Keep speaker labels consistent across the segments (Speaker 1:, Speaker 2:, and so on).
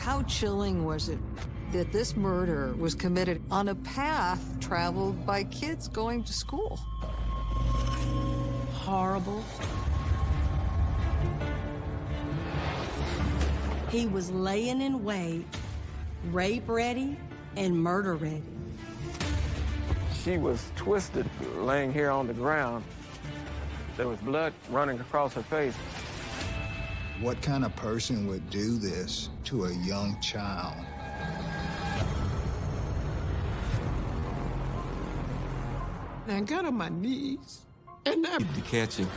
Speaker 1: How chilling was it that this murder was committed on a path traveled by kids going to school?
Speaker 2: Horrible. He was laying in wait, rape ready and murder ready.
Speaker 3: She was twisted, laying here on the ground. There was blood running across her face.
Speaker 4: What kind of person would do this to a young child?
Speaker 5: I got on my knees, and I...
Speaker 6: To catch him.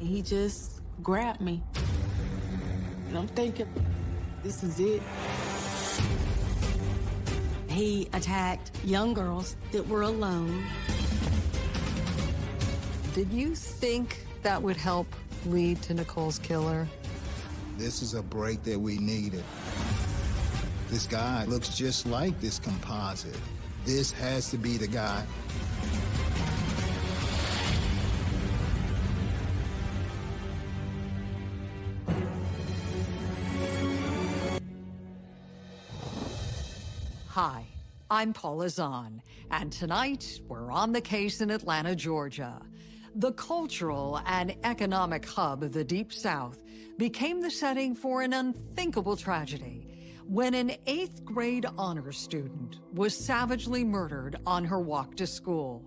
Speaker 7: He just grabbed me. And I'm thinking, this is it.
Speaker 2: He attacked young girls that were alone.
Speaker 1: Did you think that would help lead to Nicole's killer?
Speaker 4: This is a break that we needed. This guy looks just like this composite. This has to be the guy.
Speaker 1: Hi, I'm Paula Zahn, and tonight we're on the case in Atlanta, Georgia. The cultural and economic hub of the Deep South became the setting for an unthinkable tragedy when an eighth grade honors student was savagely murdered on her walk to school.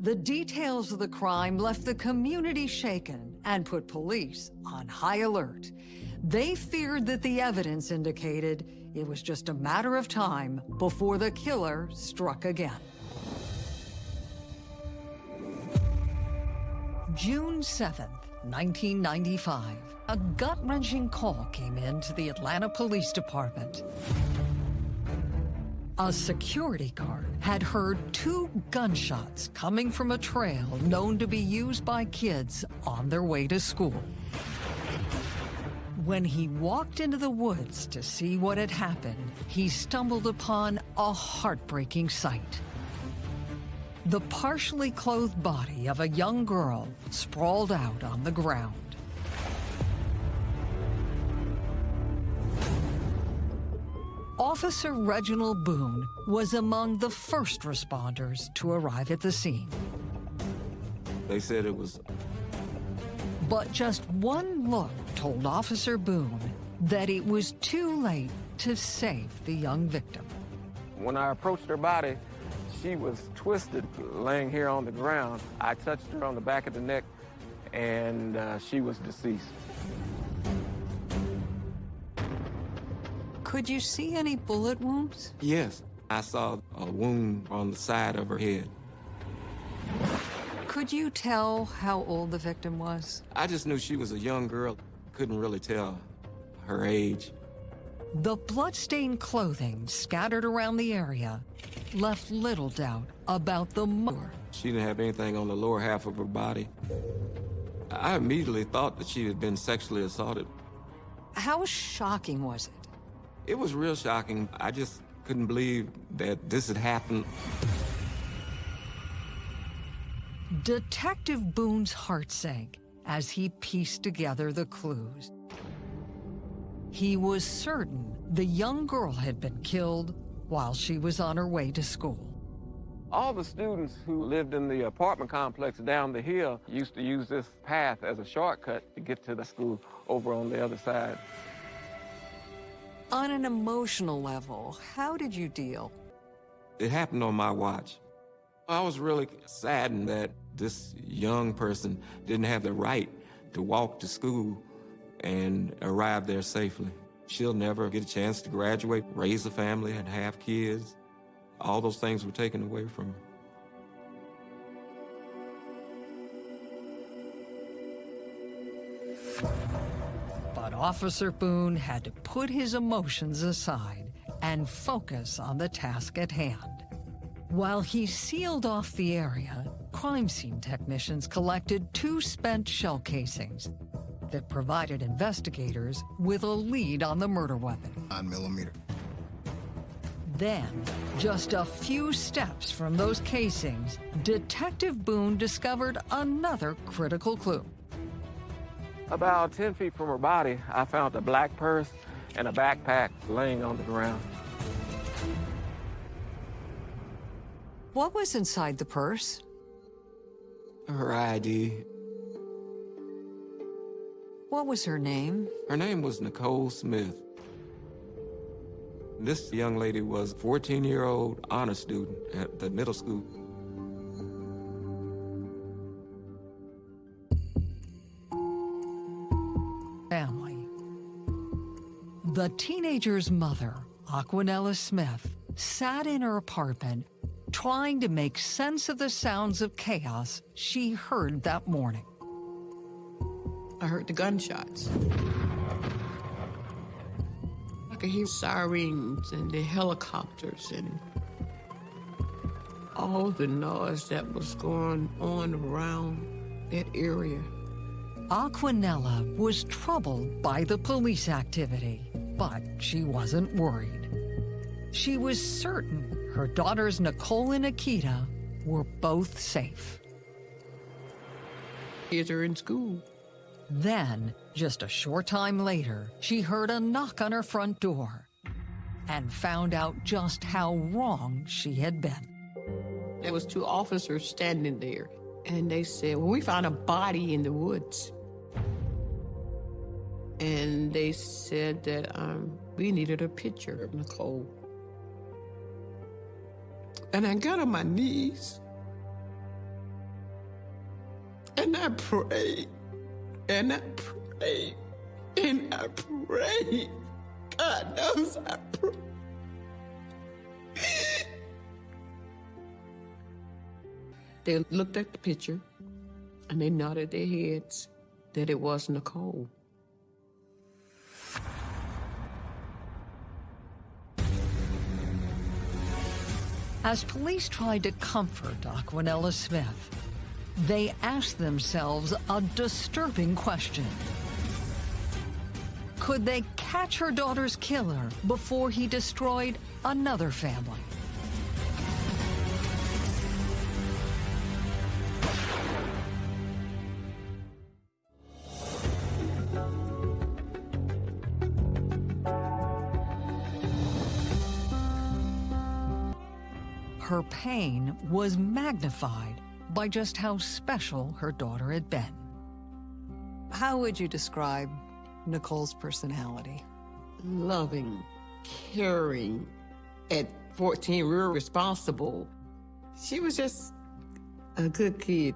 Speaker 1: The details of the crime left the community shaken and put police on high alert. They feared that the evidence indicated it was just a matter of time before the killer struck again. June 7th, 1995, a gut-wrenching call came in to the Atlanta Police Department. A security guard had heard two gunshots coming from a trail known to be used by kids on their way to school. When he walked into the woods to see what had happened, he stumbled upon a heartbreaking sight. The partially clothed body of a young girl sprawled out on the ground. Officer Reginald Boone was among the first responders to arrive at the scene.
Speaker 6: They said it was...
Speaker 1: But just one look told Officer Boone that it was too late to save the young victim.
Speaker 3: When I approached her body, she was twisted, laying here on the ground. I touched her on the back of the neck, and uh, she was deceased.
Speaker 1: Could you see any bullet wounds?
Speaker 6: Yes, I saw a wound on the side of her head.
Speaker 1: Could you tell how old the victim was?
Speaker 6: I just knew she was a young girl. Couldn't really tell her age.
Speaker 1: The bloodstained clothing scattered around the area left little doubt about the murder.
Speaker 6: She didn't have anything on the lower half of her body. I immediately thought that she had been sexually assaulted.
Speaker 1: How shocking was it?
Speaker 6: It was real shocking. I just couldn't believe that this had happened.
Speaker 1: Detective Boone's heart sank as he pieced together the clues. He was certain the young girl had been killed while she was on her way to school.
Speaker 3: All the students who lived in the apartment complex down the hill used to use this path as a shortcut to get to the school over on the other side.
Speaker 1: On an emotional level, how did you deal?
Speaker 6: It happened on my watch. I was really saddened that this young person didn't have the right to walk to school and arrive there safely. She'll never get a chance to graduate, raise a family, and have kids. All those things were taken away from her.
Speaker 1: But Officer Boone had to put his emotions aside and focus on the task at hand. While he sealed off the area, crime scene technicians collected two spent shell casings that provided investigators with a lead on the murder weapon.
Speaker 4: 9 millimeter.
Speaker 1: Then, just a few steps from those casings, Detective Boone discovered another critical clue.
Speaker 3: About 10 feet from her body, I found a black purse and a backpack laying on the ground.
Speaker 1: What was inside the purse?
Speaker 6: Her ID.
Speaker 1: What was her name?
Speaker 6: Her name was Nicole Smith. This young lady was a 14-year-old honor student at the middle school.
Speaker 1: Family. The teenager's mother, Aquanella Smith, sat in her apartment trying to make sense of the sounds of chaos she heard that morning.
Speaker 5: I heard the gunshots. I could hear sirens and the helicopters and all the noise that was going on around that area.
Speaker 1: Aquanella was troubled by the police activity, but she wasn't worried. She was certain her daughters Nicole and Nikita were both safe.
Speaker 5: Kids are in school.
Speaker 1: Then, just a short time later, she heard a knock on her front door and found out just how wrong she had been.
Speaker 5: There was two officers standing there, and they said, well, we found a body in the woods. And they said that um, we needed a picture of Nicole. And I got on my knees. And I prayed. And I pray And I pray. God knows I pray. They looked at the picture and they nodded their heads that it was Nicole.
Speaker 1: As police tried to comfort Aquanella Smith, they asked themselves a disturbing question. Could they catch her daughter's killer before he destroyed another family? Her pain was magnified by just how special her daughter had been. How would you describe Nicole's personality?
Speaker 5: Loving, caring, at 14, real responsible. She was just a good kid.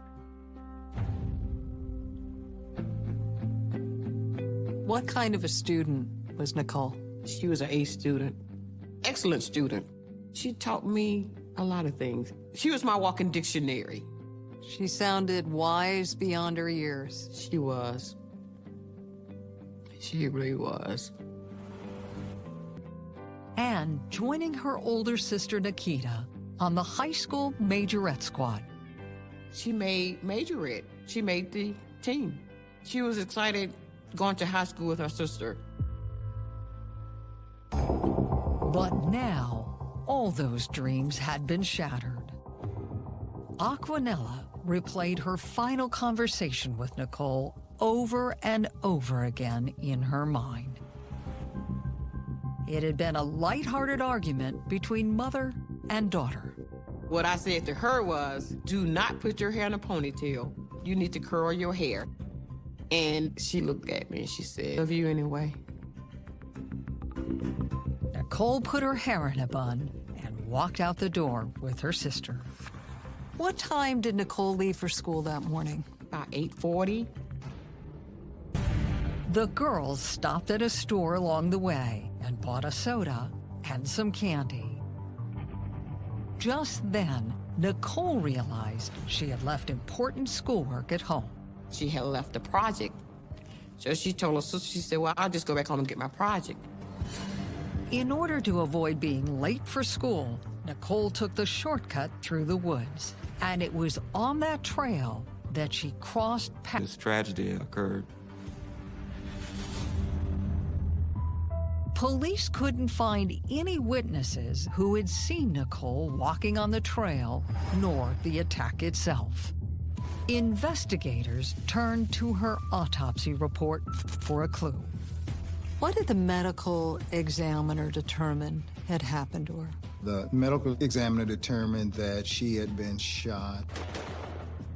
Speaker 1: What kind of a student was Nicole?
Speaker 5: She was an A student, excellent student. She taught me a lot of things. She was my walking dictionary.
Speaker 1: She sounded wise beyond her years.
Speaker 5: She was. She really was.
Speaker 1: And joining her older sister Nikita on the high school majorette squad.
Speaker 5: She made majorette. She made the team. She was excited going to high school with her sister.
Speaker 1: But now, all those dreams had been shattered. Aquanella replayed her final conversation with Nicole over and over again in her mind. It had been a light-hearted argument between mother and daughter.
Speaker 5: What I said to her was, do not put your hair in a ponytail. You need to curl your hair. And she looked at me and she said, love you anyway.
Speaker 1: Nicole put her hair in a bun and walked out the door with her sister. What time did Nicole leave for school that morning?
Speaker 5: About 8.40.
Speaker 1: The girls stopped at a store along the way and bought a soda and some candy. Just then, Nicole realized she had left important schoolwork at home.
Speaker 5: She had left the project. So she told her sister, she said, well, I'll just go back home and get my project.
Speaker 1: In order to avoid being late for school, Nicole took the shortcut through the woods. And it was on that trail that she crossed
Speaker 6: This tragedy occurred.
Speaker 1: Police couldn't find any witnesses who had seen Nicole walking on the trail, nor the attack itself. Investigators turned to her autopsy report for a clue. What did the medical examiner determine had happened to her?
Speaker 4: The medical examiner determined that she had been shot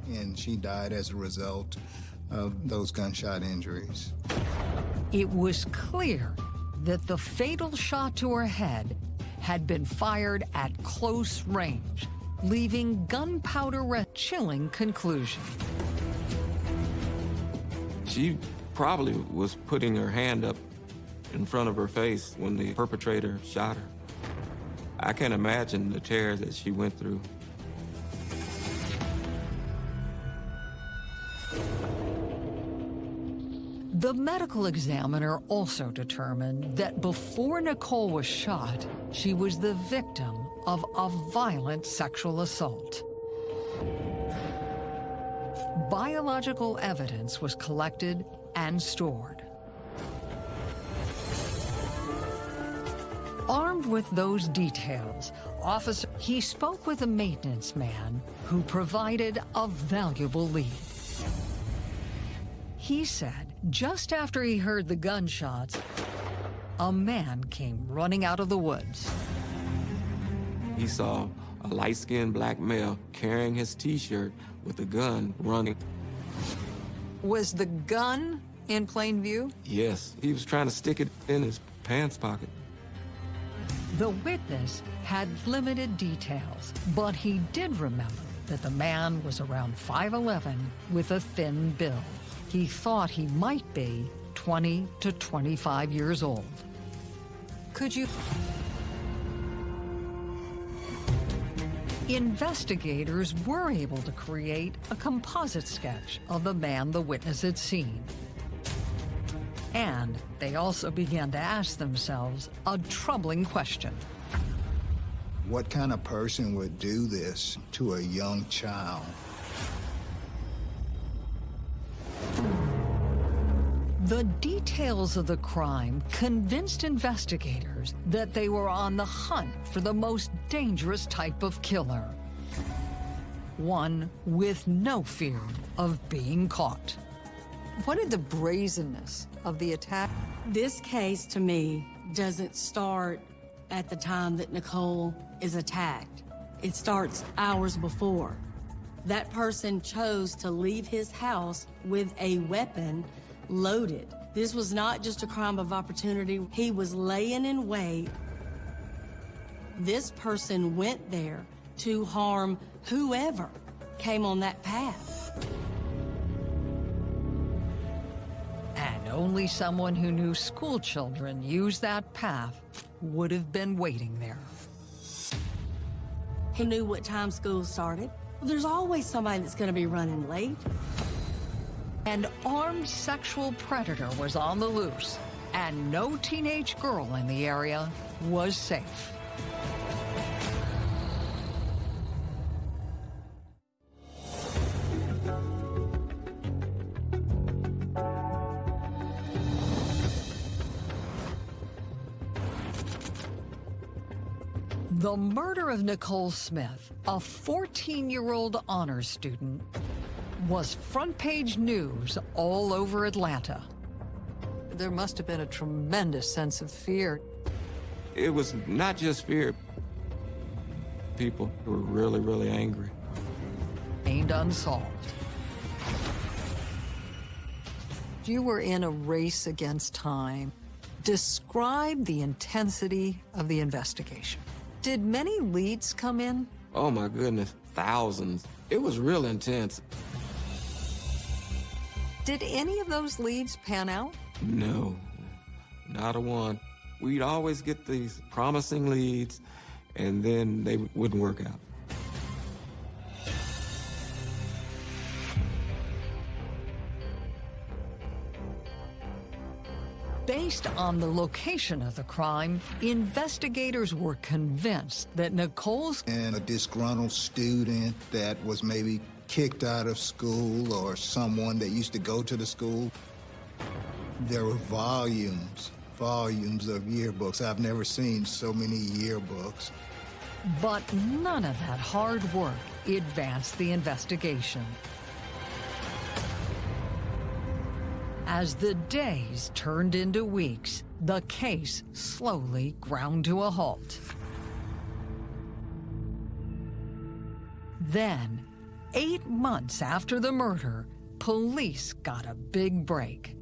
Speaker 4: and she died as a result of those gunshot injuries.
Speaker 1: It was clear that the fatal shot to her head had been fired at close range, leaving gunpowder a chilling conclusion.
Speaker 6: She probably was putting her hand up in front of her face when the perpetrator shot her. I can't imagine the tears that she went through.
Speaker 1: The medical examiner also determined that before Nicole was shot, she was the victim of a violent sexual assault. Biological evidence was collected and stored. With those details, officer he spoke with a maintenance man who provided a valuable lead. He said just after he heard the gunshots, a man came running out of the woods.
Speaker 6: He saw a light-skinned black male carrying his t-shirt with a gun running.
Speaker 1: Was the gun in plain view?
Speaker 6: Yes, he was trying to stick it in his pants pocket.
Speaker 1: The witness had limited details, but he did remember that the man was around 5'11 with a thin build. He thought he might be 20 to 25 years old. Could you... Investigators were able to create a composite sketch of the man the witness had seen. And they also began to ask themselves a troubling question.
Speaker 4: What kind of person would do this to a young child?
Speaker 1: The details of the crime convinced investigators that they were on the hunt for the most dangerous type of killer. One with no fear of being caught. What did the brazenness of the attack?
Speaker 2: This case, to me, doesn't start at the time that Nicole is attacked. It starts hours before. That person chose to leave his house with a weapon loaded. This was not just a crime of opportunity. He was laying in wait. This person went there to harm whoever came on that path.
Speaker 1: Only someone who knew school children used that path would have been waiting there.
Speaker 2: He knew what time school started. There's always somebody that's going to be running late.
Speaker 1: An armed sexual predator was on the loose, and no teenage girl in the area was safe. The murder of Nicole Smith, a 14-year-old honors student, was front page news all over Atlanta. There must have been a tremendous sense of fear.
Speaker 6: It was not just fear. People were really, really angry.
Speaker 1: Remained unsolved. You were in a race against time. Describe the intensity of the investigation. Did many leads come in?
Speaker 6: Oh my goodness, thousands. It was real intense.
Speaker 1: Did any of those leads pan out?
Speaker 6: No, not a one. We'd always get these promising leads, and then they wouldn't work out.
Speaker 1: Based on the location of the crime, investigators were convinced that Nicole's
Speaker 4: And a disgruntled student that was maybe kicked out of school or someone that used to go to the school. There were volumes volumes of yearbooks. I've never seen so many yearbooks.
Speaker 1: But none of that hard work advanced the investigation. As the days turned into weeks, the case slowly ground to a halt. Then, eight months after the murder, police got a big break.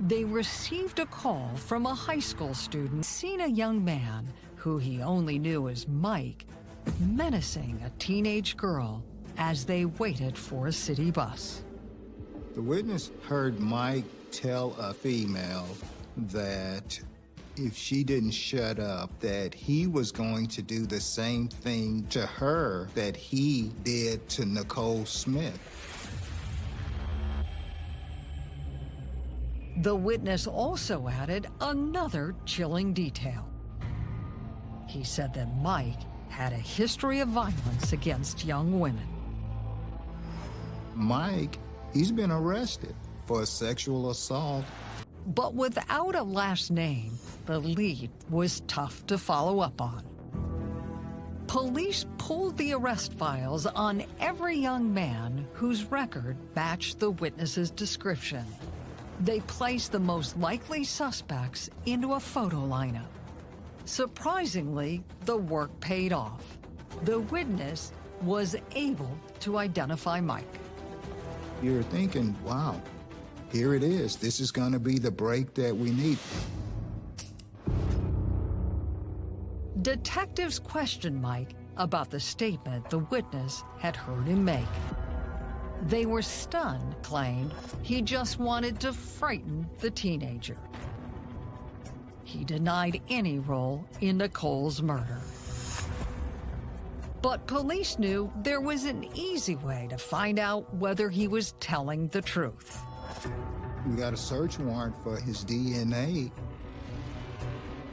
Speaker 1: They received a call from a high school student seen a young man, who he only knew as Mike, menacing a teenage girl as they waited for a city bus.
Speaker 4: The witness heard Mike tell a female that if she didn't shut up, that he was going to do the same thing to her that he did to Nicole Smith.
Speaker 1: The witness also added another chilling detail. He said that Mike had a history of violence against young women.
Speaker 4: Mike, he's been arrested for sexual assault.
Speaker 1: But without a last name, the lead was tough to follow up on. Police pulled the arrest files on every young man whose record matched the witness's description. They placed the most likely suspects into a photo lineup. Surprisingly, the work paid off. The witness was able to identify Mike.
Speaker 4: You're thinking, wow, here it is. This is going to be the break that we need.
Speaker 1: Detectives questioned Mike about the statement the witness had heard him make. They were stunned, claimed he just wanted to frighten the teenager. He denied any role in Nicole's murder. But police knew there was an easy way to find out whether he was telling the truth.
Speaker 4: We got a search warrant for his DNA.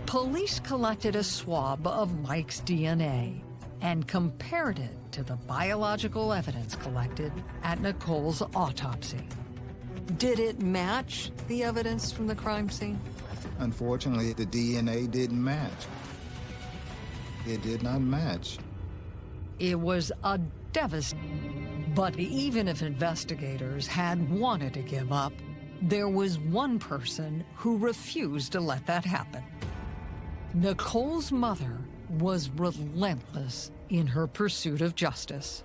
Speaker 1: Police collected a swab of Mike's DNA and compared it to the biological evidence collected at Nicole's autopsy. Did it match the evidence from the crime scene?
Speaker 4: Unfortunately, the DNA didn't match. It did not match.
Speaker 1: It was a devastating. But even if investigators had wanted to give up, there was one person who refused to let that happen. Nicole's mother was relentless in her pursuit of justice.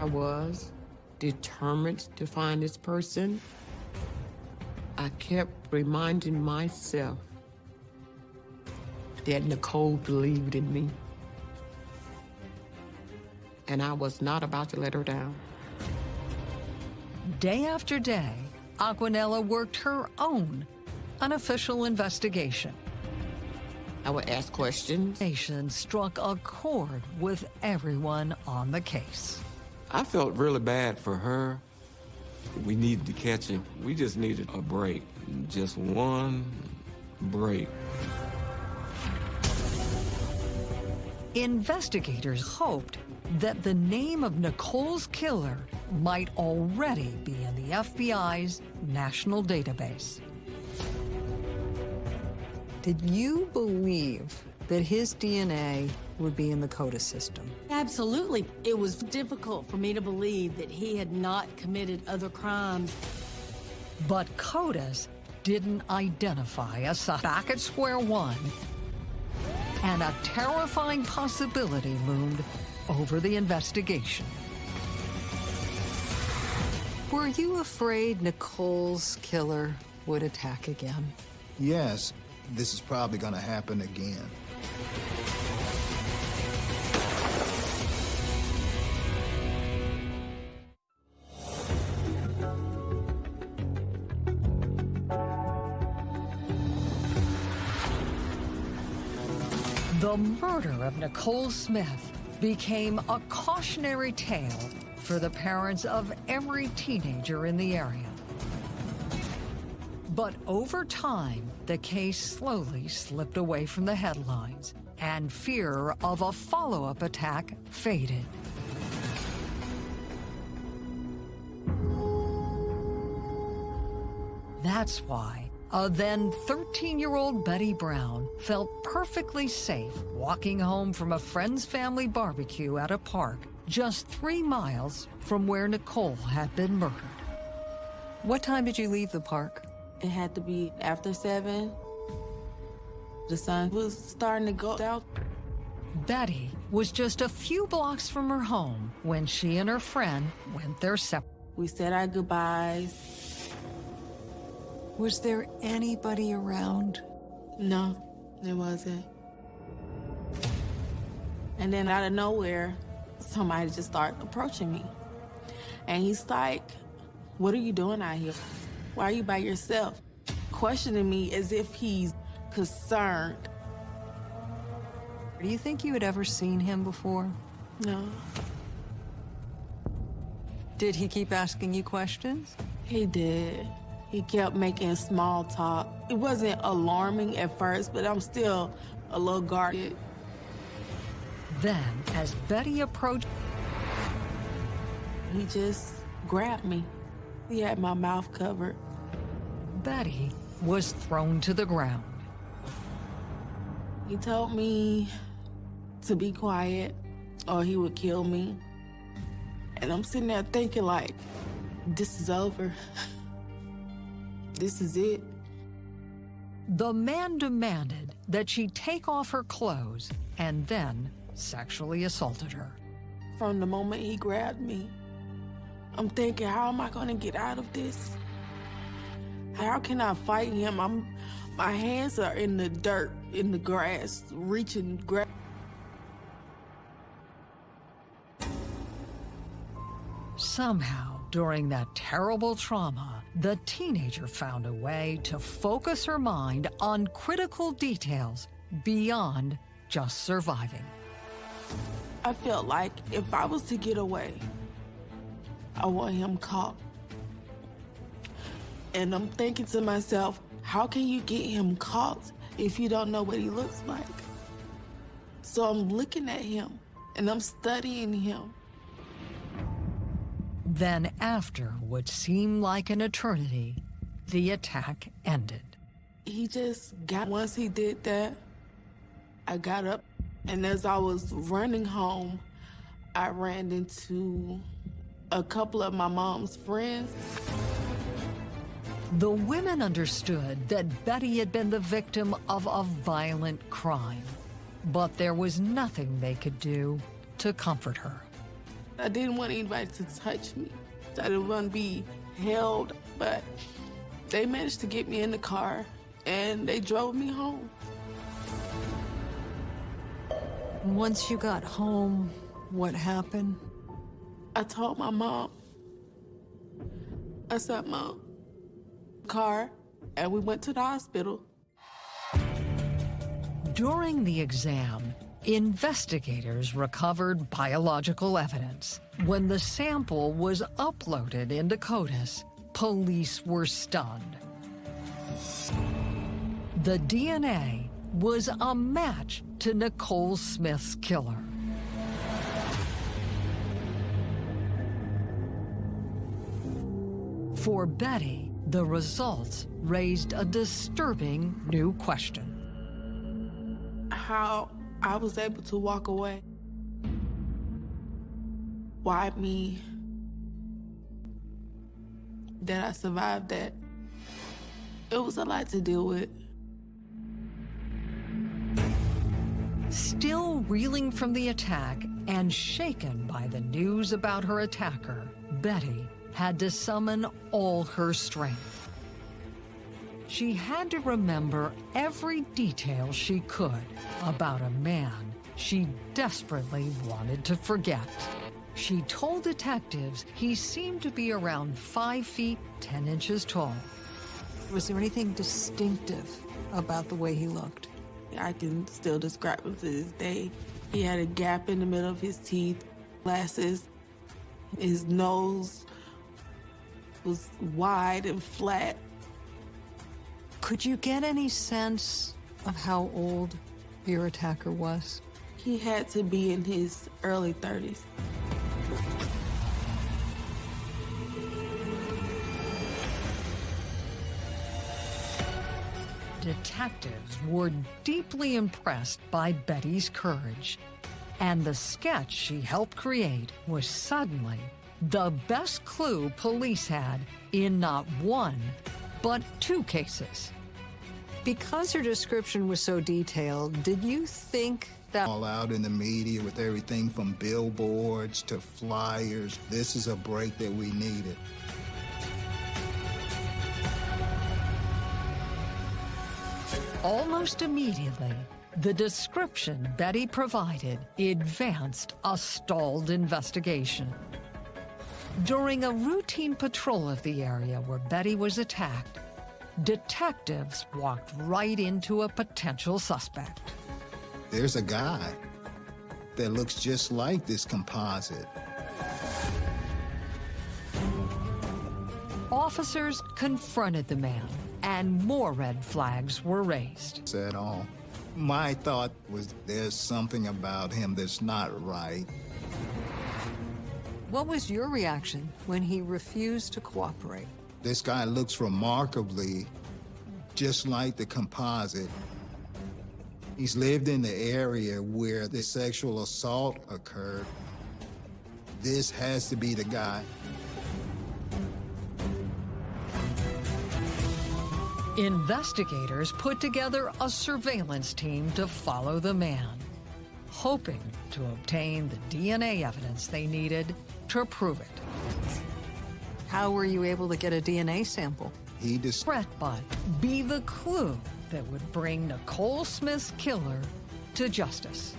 Speaker 5: I was determined to find this person. I kept reminding myself that Nicole believed in me. And I was not about to let her down.
Speaker 1: Day after day, Aquanella worked her own unofficial investigation.
Speaker 5: I would ask questions.
Speaker 1: Nation struck a chord with everyone on the case.
Speaker 6: I felt really bad for her. We needed to catch him. We just needed a break. Just one break.
Speaker 1: Investigators hoped that the name of Nicole's killer might already be in the FBI's national database. Did you believe that his DNA would be in the CODIS system?
Speaker 2: Absolutely. It was difficult for me to believe that he had not committed other crimes.
Speaker 1: But CODIS didn't identify a suspect. Back at square one, and a terrifying possibility loomed over the investigation. Were you afraid Nicole's killer would attack again?
Speaker 4: Yes, this is probably going to happen again.
Speaker 1: The murder of Nicole Smith became a cautionary tale for the parents of every teenager in the area. But over time, the case slowly slipped away from the headlines, and fear of a follow-up attack faded. That's why a then 13-year-old Betty Brown felt perfectly safe walking home from a friend's family barbecue at a park just three miles from where Nicole had been murdered. What time did you leave the park?
Speaker 7: It had to be after seven. The sun was starting to go down.
Speaker 1: Betty was just a few blocks from her home when she and her friend went their separate.
Speaker 7: We said our goodbyes.
Speaker 1: Was there anybody around?
Speaker 7: No, there wasn't. And then out of nowhere, somebody just started approaching me. And he's like, what are you doing out here? Why are you by yourself? Questioning me as if he's concerned.
Speaker 1: Do you think you had ever seen him before?
Speaker 7: No,
Speaker 1: Did he keep asking you questions?
Speaker 7: he did. He kept making small talk. It wasn't alarming at first, but I'm still a little guarded.
Speaker 1: Then, as Betty approached,
Speaker 7: He just grabbed me. He had my mouth covered.
Speaker 1: Betty was thrown to the ground.
Speaker 7: He told me to be quiet or he would kill me. And I'm sitting there thinking like, this is over. this is it.
Speaker 1: The man demanded that she take off her clothes and then sexually assaulted her.
Speaker 7: From the moment he grabbed me, I'm thinking, how am I gonna get out of this? How can I fight him? I'm, my hands are in the dirt, in the grass, reaching, grab.
Speaker 1: Somehow, during that terrible trauma, the teenager found a way to focus her mind on critical details beyond just surviving.
Speaker 7: I felt like if I was to get away, I want him caught. And I'm thinking to myself, how can you get him caught if you don't know what he looks like? So I'm looking at him and I'm studying him.
Speaker 1: Then, after what seemed like an eternity, the attack ended.
Speaker 7: He just got, once he did that, I got up and as I was running home, I ran into a couple of my mom's friends.
Speaker 1: The women understood that Betty had been the victim of a violent crime, but there was nothing they could do to comfort her.
Speaker 7: I didn't want anybody to touch me. I didn't want to be held, but they managed to get me in the car and they drove me home.
Speaker 1: Once you got home, what happened?
Speaker 7: I told my mom. I said, Mom, car, and we went to the hospital.
Speaker 1: During the exam, investigators recovered biological evidence. When the sample was uploaded into CODIS, police were stunned. The DNA was a match to Nicole Smith's killer. For Betty, the results raised a disturbing new question.
Speaker 7: How I was able to walk away. Why me? That I survived that. It was a lot to deal with.
Speaker 1: Still reeling from the attack and shaken by the news about her attacker, Betty had to summon all her strength. She had to remember every detail she could about a man she desperately wanted to forget. She told detectives he seemed to be around five feet, 10 inches tall. Was there anything distinctive about the way he looked?
Speaker 7: I can still describe him to this day. He had a gap in the middle of his teeth, glasses. His nose was wide and flat.
Speaker 1: Could you get any sense of how old your attacker was?
Speaker 7: He had to be in his early 30s.
Speaker 1: Detectives were deeply impressed by Betty's courage, and the sketch she helped create was suddenly the best clue police had in not one, but two cases. Because her description was so detailed, did you think that
Speaker 4: All out in the media with everything from billboards to flyers. This is a break that we needed.
Speaker 1: almost immediately, the description Betty provided advanced a stalled investigation. During a routine patrol of the area where Betty was attacked, detectives walked right into a potential suspect.
Speaker 4: There's a guy that looks just like this composite.
Speaker 1: Officers confronted the man, and more red flags were raised.
Speaker 4: At all. Oh, my thought was there's something about him that's not right.
Speaker 1: What was your reaction when he refused to cooperate?
Speaker 4: This guy looks remarkably just like the composite. He's lived in the area where the sexual assault occurred. This has to be the guy.
Speaker 1: Investigators put together a surveillance team to follow the man, hoping to obtain the DNA evidence they needed to prove it. How were you able to get a DNA sample?
Speaker 4: He just
Speaker 1: Butt be the clue that would bring Nicole Smith's killer to justice.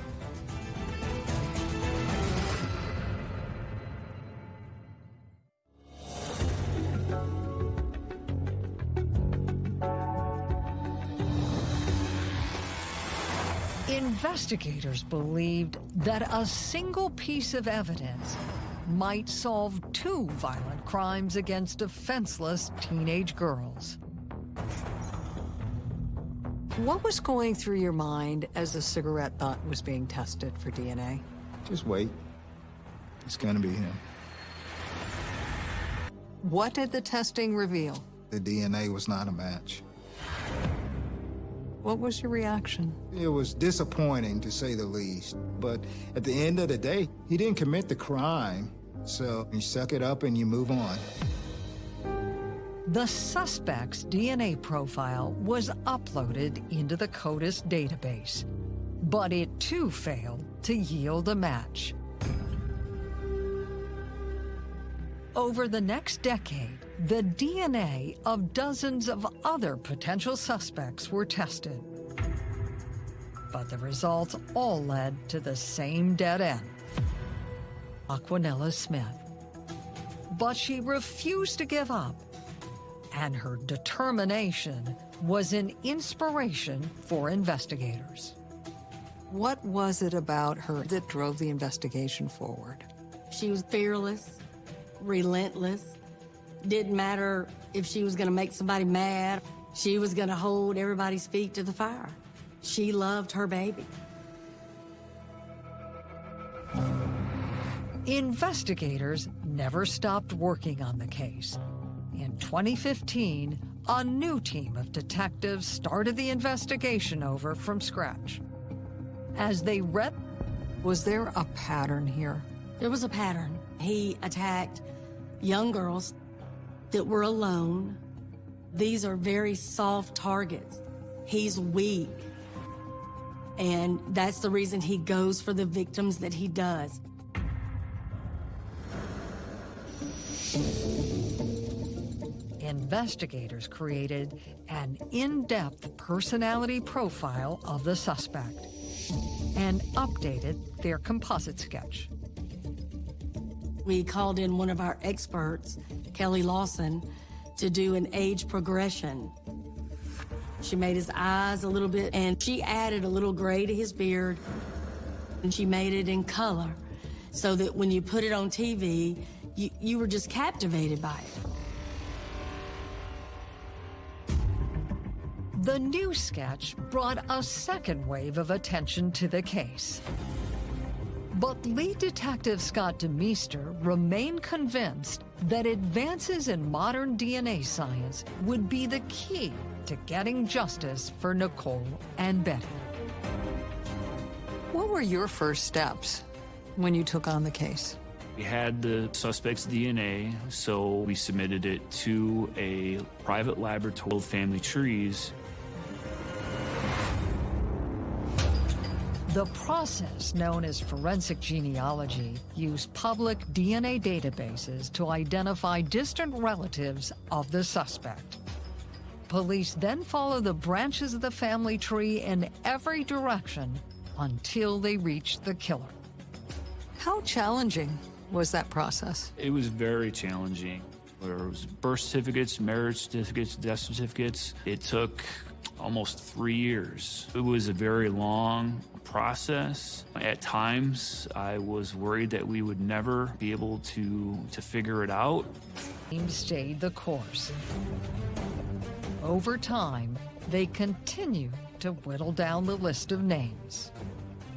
Speaker 1: Investigators believed that a single piece of evidence might solve two violent crimes against defenseless teenage girls. What was going through your mind as the cigarette butt was being tested for DNA?
Speaker 4: just wait. It's gonna be him.
Speaker 1: What did the testing reveal?
Speaker 4: The DNA was not a match.
Speaker 1: What was your reaction?
Speaker 4: It was disappointing to say the least, but at the end of the day, he didn't commit the crime. So you suck it up and you move on.
Speaker 1: The suspect's DNA profile was uploaded into the CODIS database, but it too failed to yield a match. Over the next decade, the DNA of dozens of other potential suspects were tested. But the results all led to the same dead end. Aquanella Smith. But she refused to give up, and her determination was an inspiration for investigators. What was it about her that drove the investigation forward?
Speaker 2: She was fearless, relentless. Didn't matter if she was going to make somebody mad. She was going to hold everybody's feet to the fire. She loved her baby.
Speaker 1: Investigators never stopped working on the case. In 2015, a new team of detectives started the investigation over from scratch. As they read, was there a pattern here?
Speaker 2: There was a pattern. He attacked young girls that were alone. These are very soft targets. He's weak. And that's the reason he goes for the victims that he does.
Speaker 1: Investigators created an in-depth personality profile of the suspect and updated their composite sketch.
Speaker 2: We called in one of our experts, Kelly Lawson, to do an age progression. She made his eyes a little bit, and she added a little gray to his beard, and she made it in color so that when you put it on TV, you, you were just captivated by it.
Speaker 1: The new sketch brought a second wave of attention to the case. But lead detective Scott DeMeester remained convinced that advances in modern DNA science would be the key to getting justice for Nicole and Betty. What were your first steps when you took on the case?
Speaker 8: We had the suspect's DNA, so we submitted it to a private laboratory, Family Trees.
Speaker 1: The process known as forensic genealogy used public DNA databases to identify distant relatives of the suspect. Police then follow the branches of the family tree in every direction until they reach the killer. How challenging was that process?
Speaker 8: It was very challenging. There was birth certificates, marriage certificates, death certificates. It took almost three years. It was a very long process. At times, I was worried that we would never be able to, to figure it out.
Speaker 1: Team stayed the course. Over time, they continue to whittle down the list of names.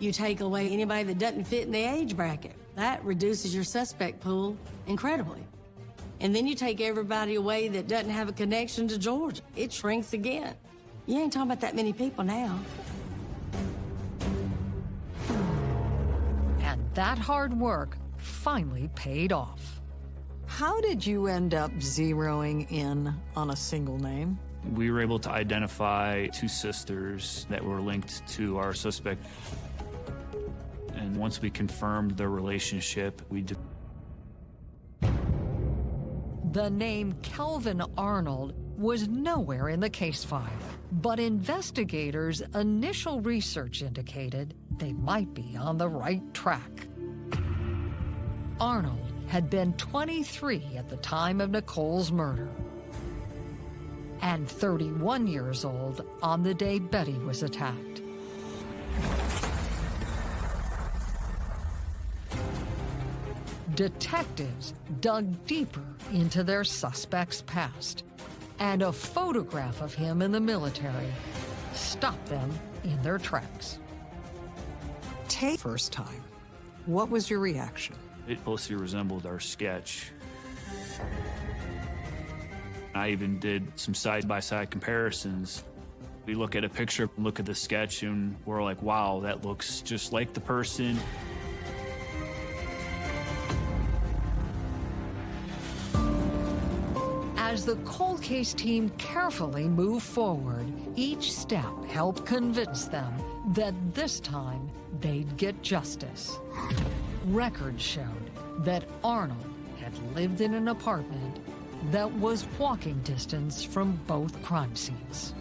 Speaker 2: You take away anybody that doesn't fit in the age bracket. That reduces your suspect pool incredibly. And then you take everybody away that doesn't have a connection to Georgia. It shrinks again. You ain't talking about that many people now.
Speaker 1: And that hard work finally paid off. How did you end up zeroing in on a single name?
Speaker 8: We were able to identify two sisters that were linked to our suspect. And once we confirmed their relationship, we did.
Speaker 1: The name Kelvin Arnold was nowhere in the case file, but investigators' initial research indicated they might be on the right track. Arnold had been 23 at the time of Nicole's murder and 31 years old on the day Betty was attacked. Detectives dug deeper into their suspect's past, and a photograph of him in the military stopped them in their tracks. Take first time. What was your reaction?
Speaker 8: It closely resembled our sketch. I even did some side-by-side comparisons. We look at a picture, look at the sketch, and we're like, wow, that looks just like the person.
Speaker 1: As the cold case team carefully moved forward, each step helped convince them that this time they'd get justice. Records showed that Arnold had lived in an apartment that was walking distance from both crime scenes.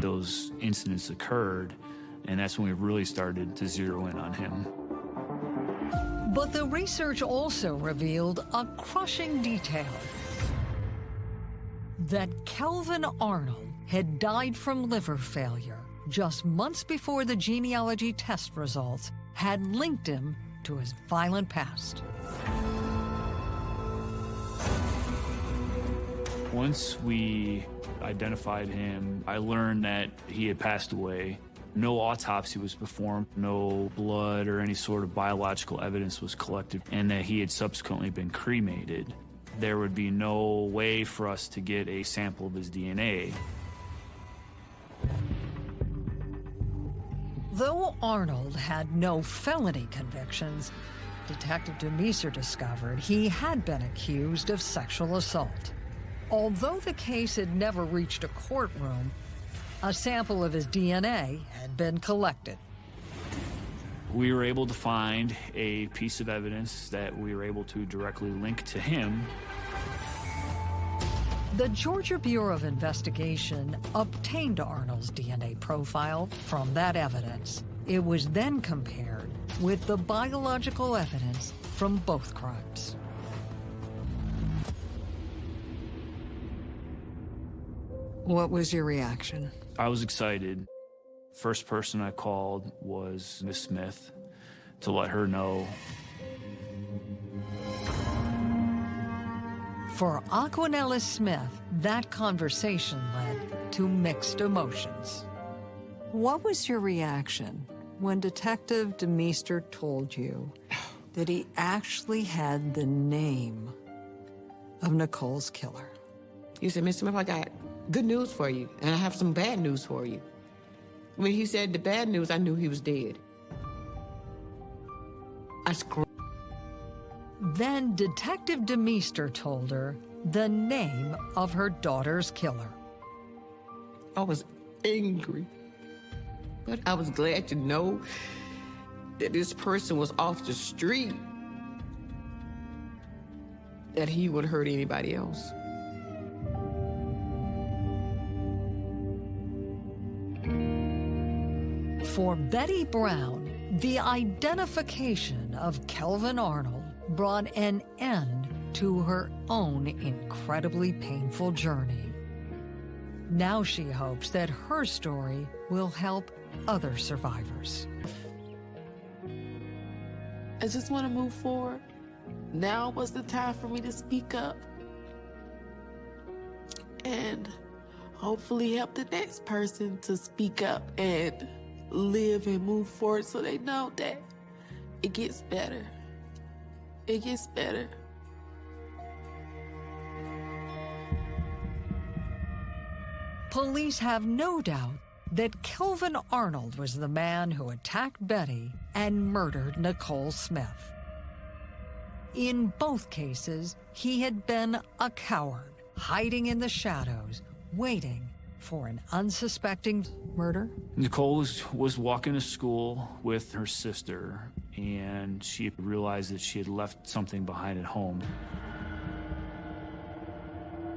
Speaker 8: Those incidents occurred, and that's when we really started to zero in on him.
Speaker 1: But the research also revealed a crushing detail. That Kelvin Arnold had died from liver failure just months before the genealogy test results had linked him to his violent past.
Speaker 8: Once we identified him, I learned that he had passed away. No autopsy was performed, no blood or any sort of biological evidence was collected, and that he had subsequently been cremated. There would be no way for us to get a sample of his DNA.
Speaker 1: Though Arnold had no felony convictions, Detective DeMeester discovered he had been accused of sexual assault. Although the case had never reached a courtroom, a sample of his DNA had been collected.
Speaker 8: We were able to find a piece of evidence that we were able to directly link to him.
Speaker 1: The Georgia Bureau of Investigation obtained Arnold's DNA profile from that evidence. It was then compared with the biological evidence from both crimes. What was your reaction?
Speaker 8: I was excited. First person I called was Miss Smith to let her know.
Speaker 1: For Aquanella Smith, that conversation led to mixed emotions. What was your reaction when Detective Demeester told you that he actually had the name of Nicole's killer?
Speaker 5: You said, Miss Smith, I got good news for you, and I have some bad news for you. When he said the bad news, I knew he was dead. I screamed.
Speaker 1: Then Detective Demeester told her the name of her daughter's killer.
Speaker 5: I was angry. But I was glad to know that this person was off the street, that he would hurt anybody else.
Speaker 1: For Betty Brown, the identification of Kelvin Arnold brought an end to her own incredibly painful journey. Now she hopes that her story will help other survivors.
Speaker 7: I just want to move forward. Now was the time for me to speak up. And hopefully help the next person to speak up and live and move forward so they know that it gets better. It gets better.
Speaker 1: Police have no doubt that Kelvin Arnold was the man who attacked Betty and murdered Nicole Smith. In both cases, he had been a coward, hiding in the shadows, waiting for an unsuspecting murder.
Speaker 8: Nicole was, was walking to school with her sister, and she realized that she had left something behind at home.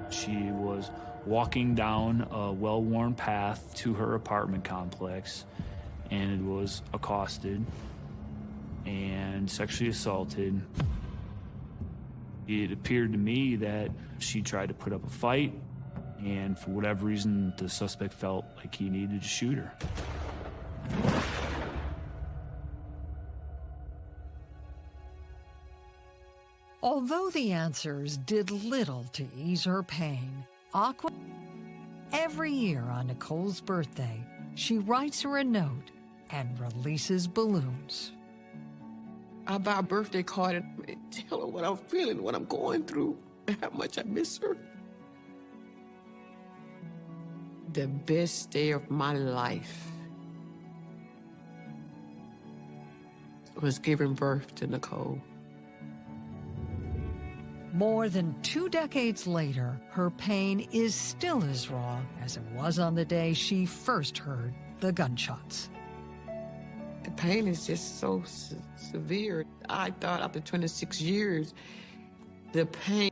Speaker 8: She was walking down a well-worn path to her apartment complex and was accosted and sexually assaulted. It appeared to me that she tried to put up a fight and for whatever reason the suspect felt like he needed to shoot her.
Speaker 1: Although the answers did little to ease her pain, Aqua, every year on Nicole's birthday, she writes her a note and releases balloons.
Speaker 5: I buy a birthday card and tell her what I'm feeling, what I'm going through, and how much I miss her. The best day of my life was giving birth to Nicole.
Speaker 1: More than two decades later, her pain is still as raw as it was on the day she first heard the gunshots.
Speaker 5: The pain is just so se severe. I thought after 26 years, the pain.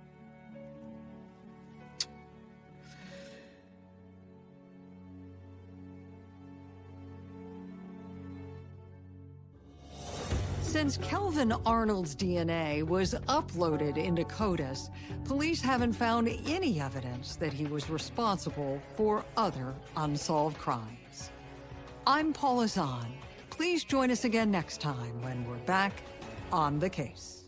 Speaker 1: Since Kelvin Arnold's DNA was uploaded into CODIS, police haven't found any evidence that he was responsible for other unsolved crimes. I'm Paula Zahn. Please join us again next time when we're back on the case.